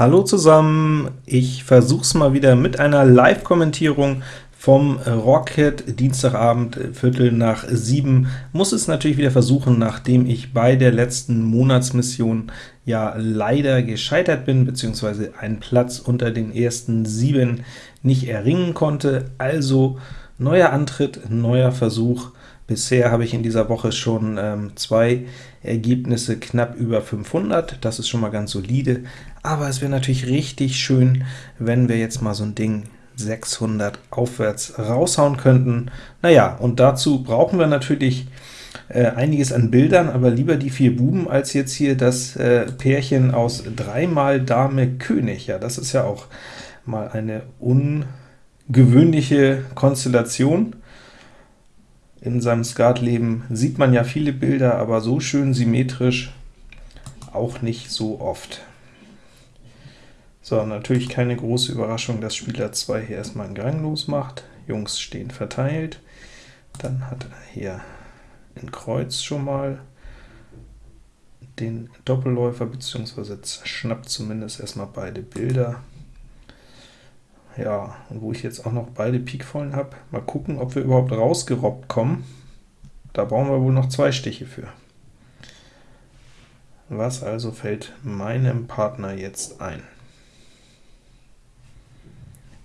Hallo zusammen, ich versuch's mal wieder mit einer Live-Kommentierung vom Rocket Dienstagabend, Viertel nach sieben. Muss es natürlich wieder versuchen, nachdem ich bei der letzten Monatsmission ja leider gescheitert bin, beziehungsweise einen Platz unter den ersten sieben nicht erringen konnte. Also neuer Antritt, neuer Versuch. Bisher habe ich in dieser Woche schon ähm, zwei Ergebnisse knapp über 500, das ist schon mal ganz solide, aber es wäre natürlich richtig schön, wenn wir jetzt mal so ein Ding 600 aufwärts raushauen könnten. Naja, und dazu brauchen wir natürlich äh, einiges an Bildern, aber lieber die vier Buben, als jetzt hier das äh, Pärchen aus dreimal Dame König. Ja, das ist ja auch mal eine ungewöhnliche Konstellation. In seinem Skatleben sieht man ja viele Bilder, aber so schön symmetrisch auch nicht so oft. So, natürlich keine große Überraschung, dass Spieler 2 hier erstmal einen Gang losmacht. Jungs stehen verteilt. Dann hat er hier in Kreuz schon mal den Doppelläufer, beziehungsweise schnappt zumindest erstmal beide Bilder. Ja, und wo ich jetzt auch noch beide Pikvollen habe, mal gucken, ob wir überhaupt rausgerobbt kommen. Da brauchen wir wohl noch zwei Stiche für. Was also fällt meinem Partner jetzt ein?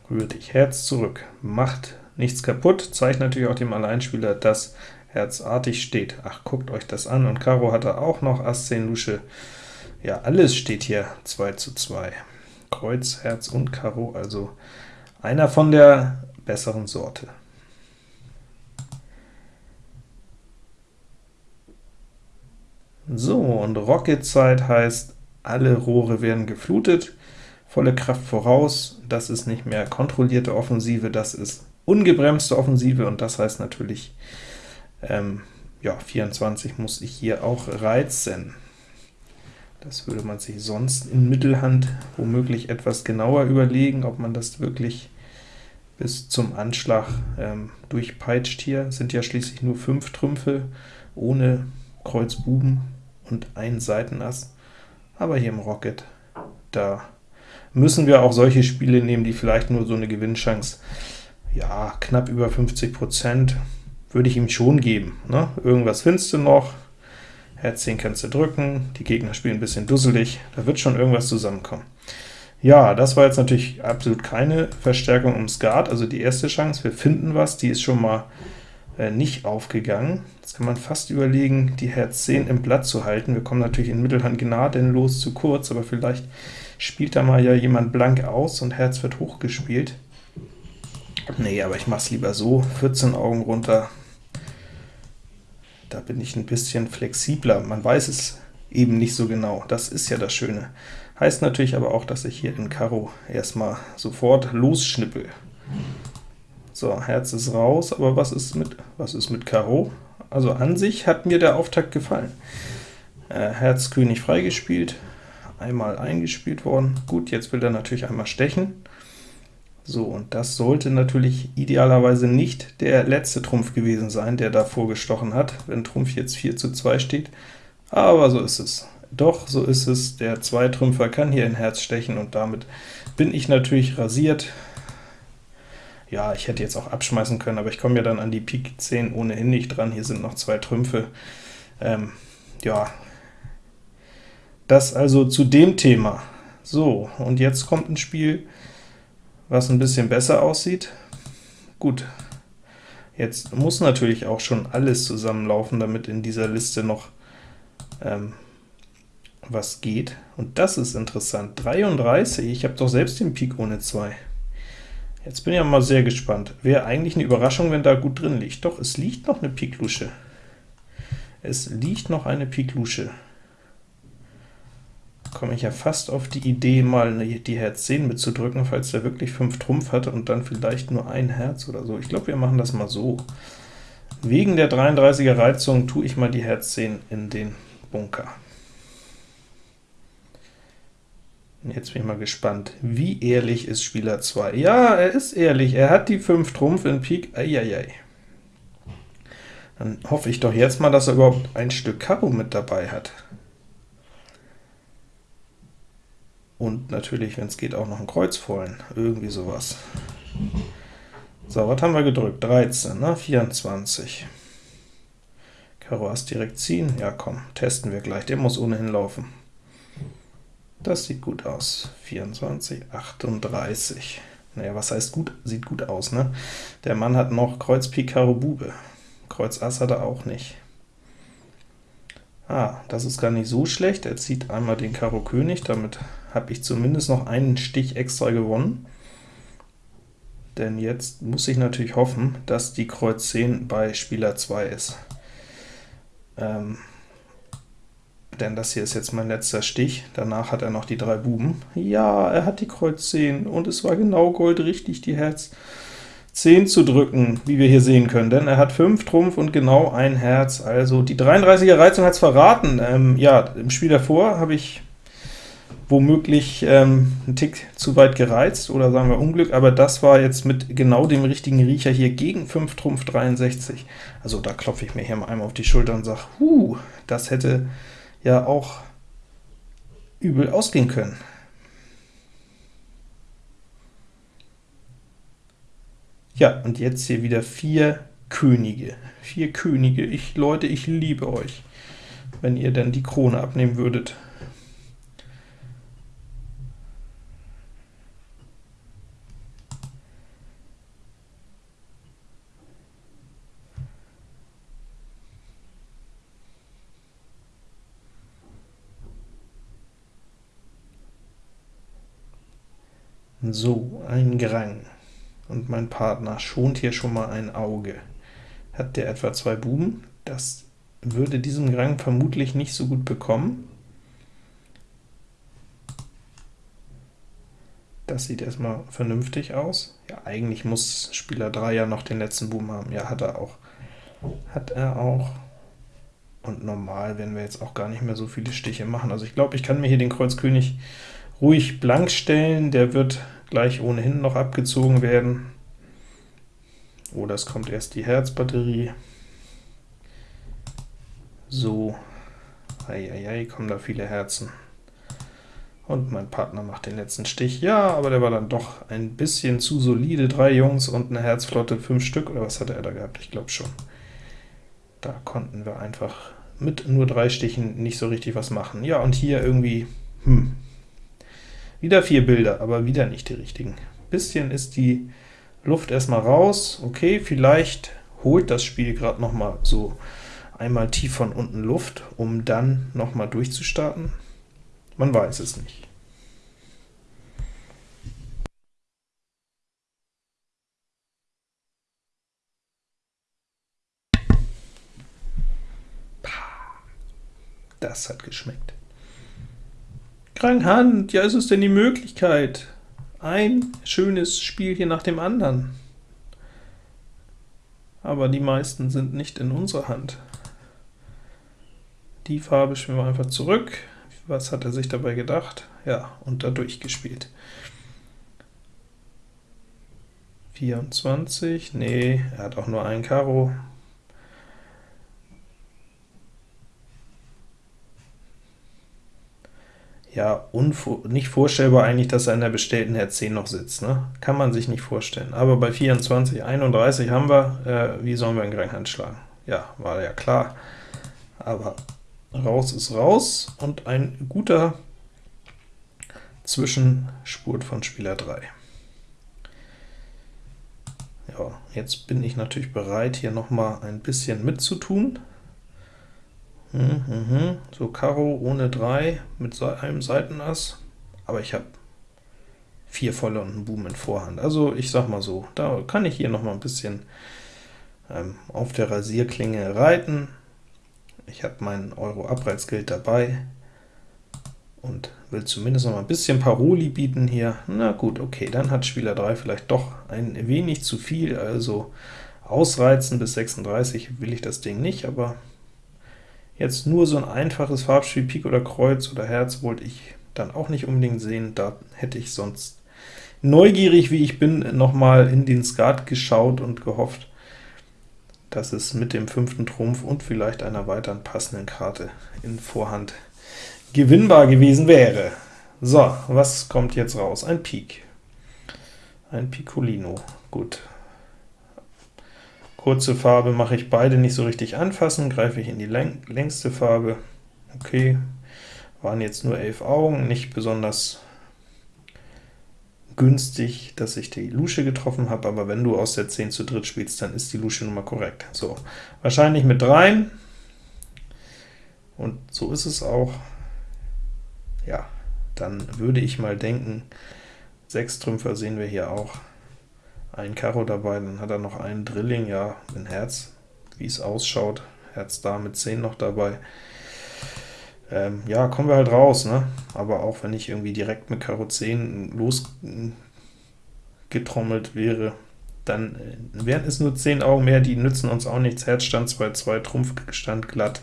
Rührt dich Herz zurück, macht nichts kaputt, zeigt natürlich auch dem Alleinspieler, dass Herz artig steht. Ach, guckt euch das an, und Karo hatte auch noch Ass 10 Lusche. Ja, alles steht hier 2 zu 2. Kreuz, Herz und Karo, also einer von der besseren Sorte. So, und Rocket-Zeit heißt, alle Rohre werden geflutet, volle Kraft voraus, das ist nicht mehr kontrollierte Offensive, das ist ungebremste Offensive, und das heißt natürlich, ähm, ja, 24 muss ich hier auch reizen. Das würde man sich sonst in Mittelhand womöglich etwas genauer überlegen, ob man das wirklich bis zum Anschlag ähm, durchpeitscht hier. Sind ja schließlich nur fünf Trümpfe ohne Kreuz Buben und ein Seitenass. Aber hier im Rocket, da müssen wir auch solche Spiele nehmen, die vielleicht nur so eine Gewinnchance, ja, knapp über 50% würde ich ihm schon geben. Ne? Irgendwas findest du noch, Herz 10 kannst du drücken, die Gegner spielen ein bisschen dusselig, da wird schon irgendwas zusammenkommen. Ja, das war jetzt natürlich absolut keine Verstärkung um Skat, also die erste Chance, wir finden was, die ist schon mal äh, nicht aufgegangen. Jetzt kann man fast überlegen, die Herz 10 im Blatt zu halten. Wir kommen natürlich in Mittelhand gnadenlos zu kurz, aber vielleicht spielt da mal ja jemand blank aus und Herz wird hochgespielt. Nee, aber ich mache es lieber so, 14 Augen runter, da bin ich ein bisschen flexibler. Man weiß es eben nicht so genau, das ist ja das Schöne. Heißt natürlich aber auch, dass ich hier in Karo erstmal sofort losschnippel. So, Herz ist raus, aber was ist mit, was ist mit Karo? Also an sich hat mir der Auftakt gefallen. Äh, Herz König freigespielt, einmal eingespielt worden. Gut, jetzt will er natürlich einmal stechen. So, und das sollte natürlich idealerweise nicht der letzte Trumpf gewesen sein, der da vorgestochen hat, wenn Trumpf jetzt 4 zu 2 steht, aber so ist es. Doch, so ist es, der Zweitrümpfer kann hier in Herz stechen, und damit bin ich natürlich rasiert. Ja, ich hätte jetzt auch abschmeißen können, aber ich komme ja dann an die Pik 10 ohnehin nicht dran, hier sind noch zwei Trümpfe. Ähm, ja, das also zu dem Thema. So, und jetzt kommt ein Spiel, was ein bisschen besser aussieht. Gut, jetzt muss natürlich auch schon alles zusammenlaufen, damit in dieser Liste noch ähm, was geht. Und das ist interessant. 33, ich habe doch selbst den Pik ohne 2. Jetzt bin ich ja mal sehr gespannt. Wäre eigentlich eine Überraschung, wenn da gut drin liegt. Doch, es liegt noch eine Pik Lusche. Es liegt noch eine Pik Lusche komme ich ja fast auf die Idee, mal die Herz 10 mitzudrücken, falls der wirklich 5 Trumpf hatte und dann vielleicht nur ein Herz oder so. Ich glaube, wir machen das mal so. Wegen der 33er Reizung tue ich mal die Herz 10 in den Bunker. Jetzt bin ich mal gespannt, wie ehrlich ist Spieler 2? Ja, er ist ehrlich, er hat die 5 Trumpf in Pik, eieiei. Dann hoffe ich doch jetzt mal, dass er überhaupt ein Stück Karo mit dabei hat. Und natürlich, wenn es geht, auch noch ein Kreuz vollen, irgendwie sowas. So, was haben wir gedrückt? 13, ne? 24. Karo Ass direkt ziehen? Ja komm, testen wir gleich, der muss ohnehin laufen. Das sieht gut aus. 24, 38. Naja, was heißt gut? Sieht gut aus, ne? Der Mann hat noch Kreuz Pik Karo Bube. Kreuz Ass hat er auch nicht. Ah, das ist gar nicht so schlecht. Er zieht einmal den Karo König, damit habe ich zumindest noch einen Stich extra gewonnen. Denn jetzt muss ich natürlich hoffen, dass die Kreuz 10 bei Spieler 2 ist. Ähm, denn das hier ist jetzt mein letzter Stich, danach hat er noch die drei Buben. Ja, er hat die Kreuz 10, und es war genau goldrichtig, die Herz 10 zu drücken, wie wir hier sehen können, denn er hat 5 Trumpf und genau ein Herz, also die 33er Reizung hat es verraten. Ähm, ja, im Spiel davor habe ich womöglich ähm, einen Tick zu weit gereizt, oder sagen wir Unglück, aber das war jetzt mit genau dem richtigen Riecher hier gegen 5 Trumpf 63. Also da klopfe ich mir hier mal einmal auf die Schulter und sage, huh, das hätte ja auch übel ausgehen können. Ja, und jetzt hier wieder vier Könige. Vier Könige. Ich, Leute, ich liebe euch, wenn ihr dann die Krone abnehmen würdet. So, ein Grang. Und mein Partner schont hier schon mal ein Auge. Hat der etwa zwei Buben? Das würde diesem Grang vermutlich nicht so gut bekommen. Das sieht erstmal vernünftig aus. Ja, eigentlich muss Spieler 3 ja noch den letzten Buben haben. Ja, hat er auch. Hat er auch. Und normal werden wir jetzt auch gar nicht mehr so viele Stiche machen. Also ich glaube, ich kann mir hier den Kreuz König ruhig blank stellen. Der wird gleich ohnehin noch abgezogen werden. Oder es kommt erst die Herzbatterie. So, eieiei, kommen da viele Herzen. Und mein Partner macht den letzten Stich. Ja, aber der war dann doch ein bisschen zu solide. Drei Jungs und eine Herzflotte, fünf Stück, oder was hatte er da gehabt? Ich glaube schon. Da konnten wir einfach mit nur drei Stichen nicht so richtig was machen. Ja, und hier irgendwie, hm, wieder vier Bilder, aber wieder nicht die richtigen. Bisschen ist die Luft erstmal raus. Okay, vielleicht holt das Spiel gerade noch mal so einmal tief von unten Luft, um dann noch mal durchzustarten. Man weiß es nicht. Das hat geschmeckt. Krankhand, ja, ist es denn die Möglichkeit? Ein schönes Spiel hier nach dem anderen. Aber die meisten sind nicht in unserer Hand. Die Farbe spielen wir einfach zurück. Was hat er sich dabei gedacht? Ja, und da durchgespielt. 24, nee, er hat auch nur ein Karo. Ja, nicht vorstellbar eigentlich, dass er in der bestellten Herz 10 noch sitzt. Ne? Kann man sich nicht vorstellen. Aber bei 24, 31 haben wir, äh, wie sollen wir in Granghand schlagen? Ja, war ja klar. Aber raus ist raus, und ein guter Zwischenspurt von Spieler 3. Ja, jetzt bin ich natürlich bereit, hier noch mal ein bisschen mitzutun. Mhm. So Karo ohne 3 mit einem Seitenass, aber ich habe vier volle und einen Buben in Vorhand. Also ich sag mal so, da kann ich hier noch mal ein bisschen ähm, auf der Rasierklinge reiten. Ich habe mein Euro Abreizgeld dabei und will zumindest noch mal ein bisschen Paroli bieten hier. Na gut, okay, dann hat Spieler 3 vielleicht doch ein wenig zu viel, also ausreizen bis 36 will ich das Ding nicht, aber Jetzt nur so ein einfaches Farbspiel, Pik oder Kreuz oder Herz, wollte ich dann auch nicht unbedingt sehen, da hätte ich sonst neugierig, wie ich bin, nochmal in den Skat geschaut und gehofft, dass es mit dem fünften Trumpf und vielleicht einer weiteren passenden Karte in Vorhand gewinnbar gewesen wäre. So, was kommt jetzt raus? Ein Pik. Ein Piccolino. Gut. Kurze Farbe mache ich beide nicht so richtig anfassen, greife ich in die läng längste Farbe. Okay, waren jetzt nur elf Augen, nicht besonders günstig, dass ich die Lusche getroffen habe, aber wenn du aus der 10 zu dritt spielst, dann ist die Lusche Nummer korrekt. So, wahrscheinlich mit dreien, und so ist es auch. Ja, dann würde ich mal denken, sechs Trümpfer sehen wir hier auch. Ein Karo dabei, dann hat er noch einen Drilling, ja, ein Herz, wie es ausschaut. Herz da mit 10 noch dabei. Ähm, ja, kommen wir halt raus, ne? Aber auch wenn ich irgendwie direkt mit Karo 10 losgetrommelt wäre, dann äh, wären es nur 10 Augen mehr, die nützen uns auch nichts. Herz stand 2-2, Trumpf stand glatt.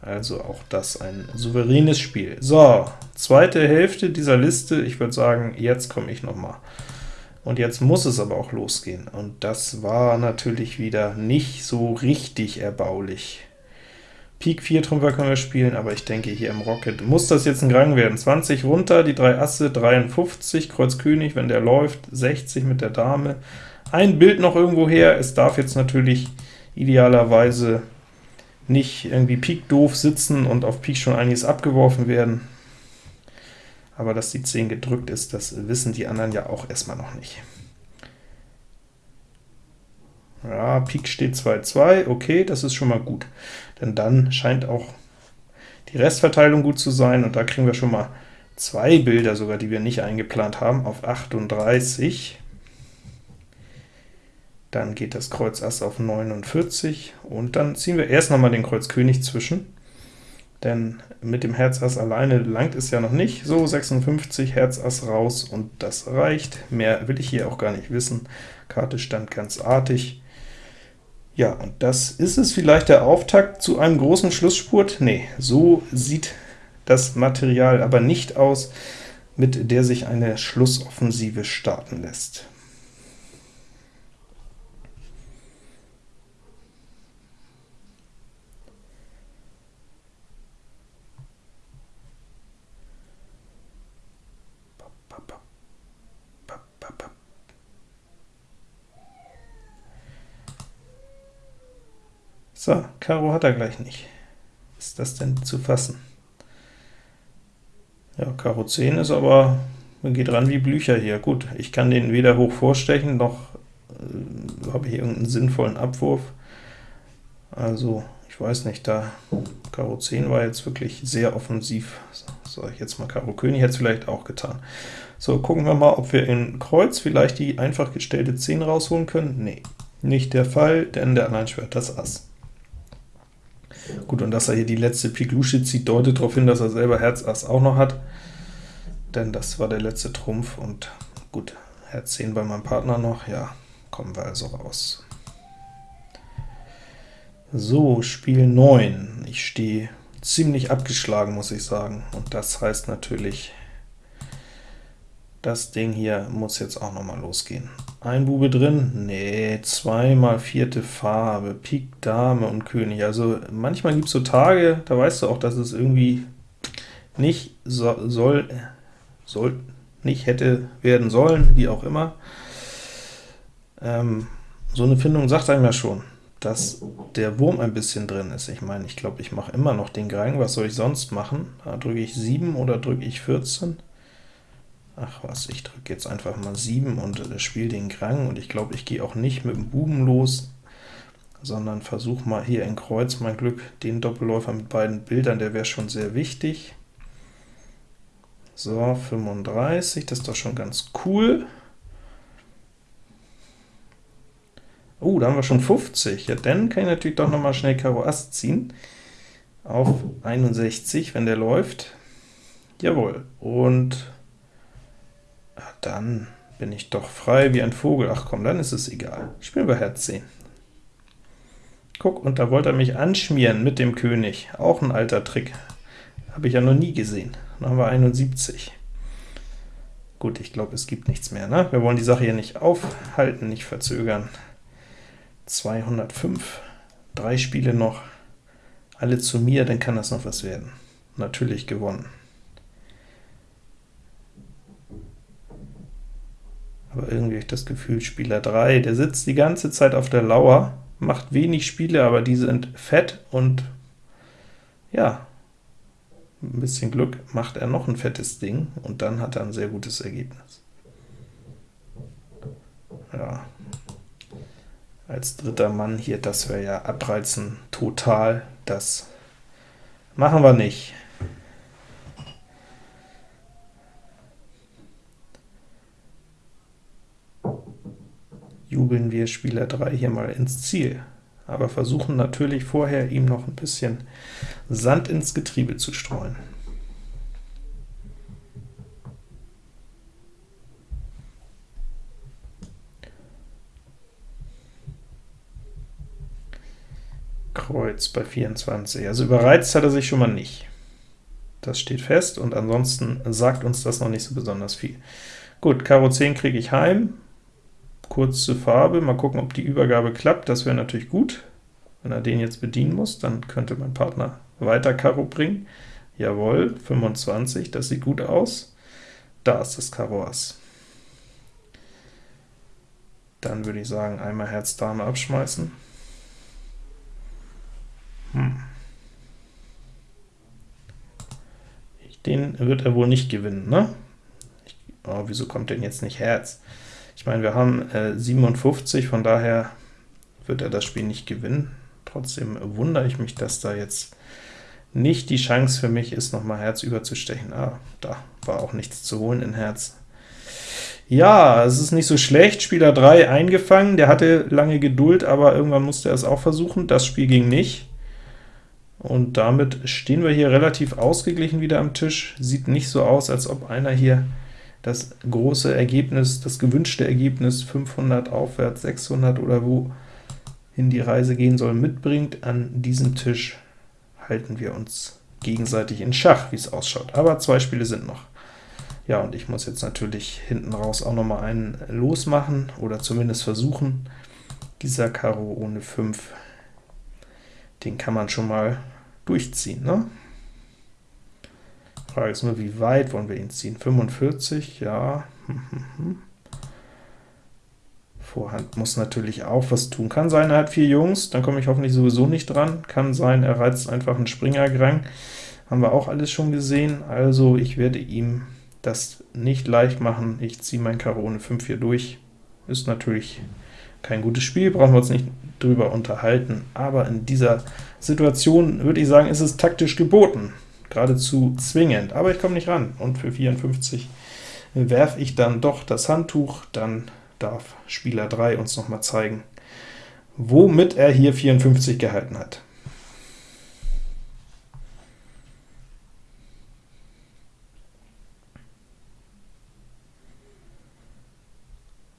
Also auch das ein souveränes Spiel. So, zweite Hälfte dieser Liste. Ich würde sagen, jetzt komme ich noch mal. Und jetzt muss es aber auch losgehen. Und das war natürlich wieder nicht so richtig erbaulich. Pik 4 Trümpfer können wir spielen, aber ich denke, hier im Rocket muss das jetzt ein Gang werden. 20 runter, die drei Asse, 53, Kreuz König, wenn der läuft, 60 mit der Dame. Ein Bild noch irgendwo her, es darf jetzt natürlich idealerweise nicht irgendwie Pik doof sitzen und auf Pik schon einiges abgeworfen werden. Aber dass die 10 gedrückt ist, das wissen die anderen ja auch erstmal noch nicht. Ja, Pik steht 2-2, okay, das ist schon mal gut. Denn dann scheint auch die Restverteilung gut zu sein, und da kriegen wir schon mal zwei Bilder sogar, die wir nicht eingeplant haben, auf 38. Dann geht das Kreuz Ass auf 49, und dann ziehen wir erst noch mal den Kreuz König zwischen, denn mit dem Herz Ass alleine langt es ja noch nicht. So, 56, Herz Ass raus, und das reicht. Mehr will ich hier auch gar nicht wissen. Karte stand ganz artig. Ja, und das ist es vielleicht der Auftakt zu einem großen Schlussspurt? Nee, so sieht das Material aber nicht aus, mit der sich eine Schlussoffensive starten lässt. So, Karo hat er gleich nicht. Ist das denn zu fassen? Ja, Karo 10 ist aber, man geht ran wie Blücher hier. Gut, ich kann den weder hoch vorstechen, noch äh, habe ich irgendeinen sinnvollen Abwurf. Also, ich weiß nicht, da Karo 10 war jetzt wirklich sehr offensiv. So, sage ich jetzt mal Karo König, hätte es vielleicht auch getan. So, gucken wir mal, ob wir in Kreuz vielleicht die einfach gestellte 10 rausholen können. Nee, nicht der Fall, denn der Alleinschwert das Ass. Gut, und dass er hier die letzte Pik Lusche zieht, deutet darauf hin, dass er selber Herz Ass auch noch hat, denn das war der letzte Trumpf, und gut, Herz 10 bei meinem Partner noch, ja, kommen wir also raus. So, Spiel 9. Ich stehe ziemlich abgeschlagen, muss ich sagen, und das heißt natürlich, das Ding hier muss jetzt auch noch mal losgehen. Ein Bube drin? Nee, zweimal vierte Farbe, Pik, Dame und König. Also manchmal gibt es so Tage, da weißt du auch, dass es irgendwie nicht so, soll, soll, nicht hätte werden sollen, wie auch immer. Ähm, so eine Findung sagt einem ja schon, dass der Wurm ein bisschen drin ist. Ich meine, ich glaube, ich mache immer noch den Grang, was soll ich sonst machen? Da drücke ich 7 oder drücke ich 14? Ach was, ich drücke jetzt einfach mal 7 und äh, spiele den Krang, und ich glaube, ich gehe auch nicht mit dem Buben los, sondern versuche mal hier in Kreuz mein Glück, den Doppelläufer mit beiden Bildern, der wäre schon sehr wichtig. So, 35, das ist doch schon ganz cool. Oh, da haben wir schon 50. Ja, dann kann ich natürlich doch noch mal schnell Karo Ass ziehen. Auf 61, wenn der läuft. Jawohl. Und dann bin ich doch frei wie ein Vogel. Ach komm, dann ist es egal. Spielen wir Herz 10. Guck, und da wollte er mich anschmieren mit dem König. Auch ein alter Trick. Habe ich ja noch nie gesehen. Dann haben wir 71. Gut, ich glaube, es gibt nichts mehr. Ne? Wir wollen die Sache hier nicht aufhalten, nicht verzögern. 205, drei Spiele noch, alle zu mir, dann kann das noch was werden. Natürlich gewonnen. Aber irgendwie habe ich das Gefühl, Spieler 3, der sitzt die ganze Zeit auf der Lauer, macht wenig Spiele, aber die sind fett und ja, ein bisschen Glück macht er noch ein fettes Ding und dann hat er ein sehr gutes Ergebnis. Ja, als dritter Mann hier, das wäre ja abreizen total, das machen wir nicht. Jubeln wir Spieler 3 hier mal ins Ziel, aber versuchen natürlich vorher, ihm noch ein bisschen Sand ins Getriebe zu streuen. Kreuz bei 24. Also überreizt hat er sich schon mal nicht. Das steht fest, und ansonsten sagt uns das noch nicht so besonders viel. Gut, Karo 10 kriege ich heim, kurze Farbe, mal gucken, ob die Übergabe klappt, das wäre natürlich gut. Wenn er den jetzt bedienen muss, dann könnte mein Partner weiter Karo bringen. Jawohl, 25, das sieht gut aus. Da ist das Karo Ass. Dann würde ich sagen, einmal Herz Dame abschmeißen. Hm. Den wird er wohl nicht gewinnen, ne? Oh, wieso kommt denn jetzt nicht Herz? Ich meine, wir haben äh, 57, von daher wird er das Spiel nicht gewinnen. Trotzdem wundere ich mich, dass da jetzt nicht die Chance für mich ist, nochmal Herz überzustechen. Ah, da war auch nichts zu holen in Herz. Ja, es ist nicht so schlecht, Spieler 3 eingefangen, der hatte lange Geduld, aber irgendwann musste er es auch versuchen, das Spiel ging nicht. Und damit stehen wir hier relativ ausgeglichen wieder am Tisch. Sieht nicht so aus, als ob einer hier das große Ergebnis, das gewünschte Ergebnis 500 aufwärts, 600 oder wo hin die Reise gehen soll, mitbringt. An diesem Tisch halten wir uns gegenseitig in Schach, wie es ausschaut. Aber zwei Spiele sind noch. Ja, und ich muss jetzt natürlich hinten raus auch noch mal einen losmachen, oder zumindest versuchen. Dieser Karo ohne 5, den kann man schon mal durchziehen. Ne? Frage ist nur, wie weit wollen wir ihn ziehen? 45, ja. Vorhand muss natürlich auch was tun. Kann sein, er hat vier Jungs, dann komme ich hoffentlich sowieso nicht dran. Kann sein, er reizt einfach einen Springergrang. Haben wir auch alles schon gesehen. Also ich werde ihm das nicht leicht machen. Ich ziehe mein Karo ohne 5 hier durch. Ist natürlich kein gutes Spiel, brauchen wir uns nicht drüber unterhalten, aber in dieser Situation würde ich sagen, ist es taktisch geboten, geradezu zwingend, aber ich komme nicht ran, und für 54 werfe ich dann doch das Handtuch, dann darf Spieler 3 uns noch mal zeigen, womit er hier 54 gehalten hat.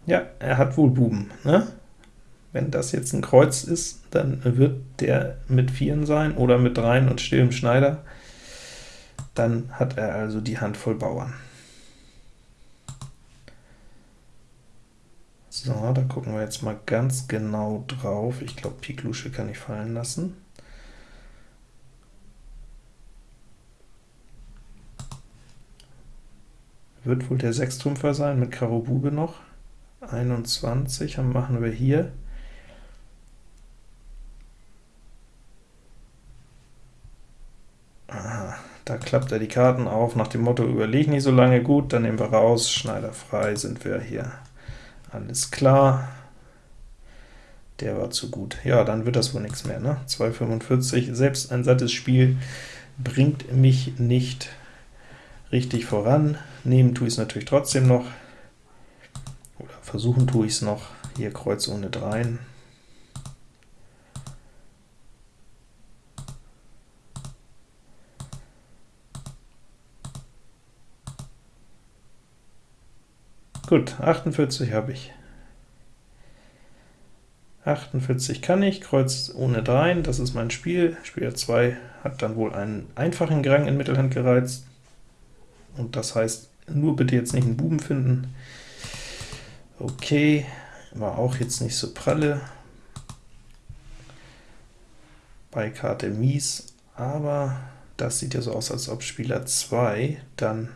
Ja, er hat wohl Buben, ne? Wenn das jetzt ein Kreuz ist, dann wird der mit Vieren sein oder mit Dreien und stillem Schneider. Dann hat er also die Hand voll Bauern. So, da gucken wir jetzt mal ganz genau drauf. Ich glaube, Pik Lusche kann ich fallen lassen. Wird wohl der Sechstrümpfer sein mit Karo Bube noch. 21 machen wir hier. Da klappt er die Karten auf, nach dem Motto, überleg nicht so lange, gut, dann nehmen wir raus, Schneider frei, sind wir hier. Alles klar. Der war zu gut. Ja, dann wird das wohl nichts mehr, ne? 2,45, selbst ein sattes Spiel bringt mich nicht richtig voran. Nehmen tue ich es natürlich trotzdem noch. Versuchen tue ich es noch, hier Kreuz ohne Dreien. Gut, 48 habe ich. 48 kann ich, Kreuz ohne Dreien, das ist mein Spiel. Spieler 2 hat dann wohl einen einfachen Grang in Mittelhand gereizt, und das heißt, nur bitte jetzt nicht einen Buben finden. Okay, war auch jetzt nicht so pralle. Bei Karte mies, aber das sieht ja so aus, als ob Spieler 2 dann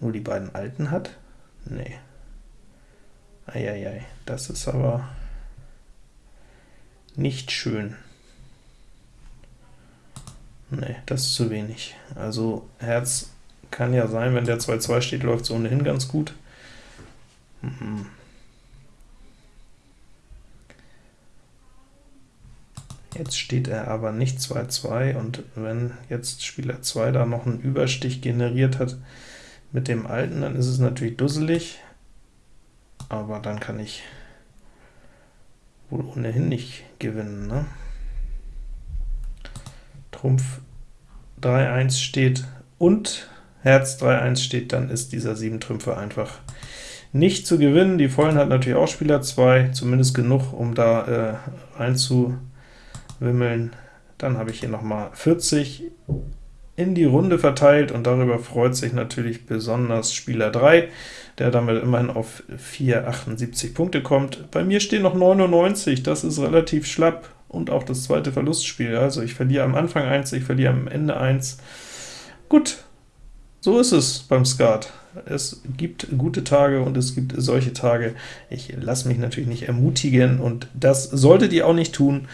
nur die beiden alten hat? Nee. Eieiei, das ist aber nicht schön. Nee, das ist zu wenig. Also Herz kann ja sein, wenn der 2-2 steht, läuft es ohnehin ganz gut. Mhm. Jetzt steht er aber nicht 2-2, und wenn jetzt Spieler 2 da noch einen Überstich generiert hat mit dem alten, dann ist es natürlich dusselig, aber dann kann ich wohl ohnehin nicht gewinnen. Ne? Trumpf 3-1 steht und Herz 3-1 steht, dann ist dieser 7 Trümpfe einfach nicht zu gewinnen. Die Vollen hat natürlich auch Spieler 2, zumindest genug, um da äh, reinzuwimmeln. Dann habe ich hier nochmal 40 in die Runde verteilt, und darüber freut sich natürlich besonders Spieler 3, der damit immerhin auf 478 Punkte kommt. Bei mir stehen noch 99, das ist relativ schlapp, und auch das zweite Verlustspiel. Also ich verliere am Anfang 1, ich verliere am Ende 1. Gut, so ist es beim Skat. Es gibt gute Tage und es gibt solche Tage. Ich lasse mich natürlich nicht ermutigen, und das solltet ihr auch nicht tun.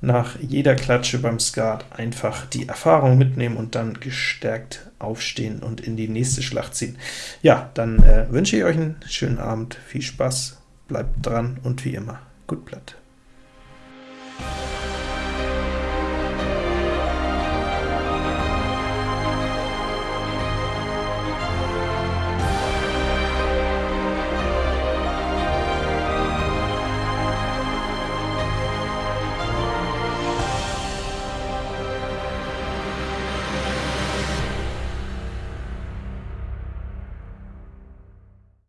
Nach jeder Klatsche beim Skat einfach die Erfahrung mitnehmen und dann gestärkt aufstehen und in die nächste Schlacht ziehen. Ja, dann äh, wünsche ich euch einen schönen Abend, viel Spaß, bleibt dran und wie immer, gut Blatt.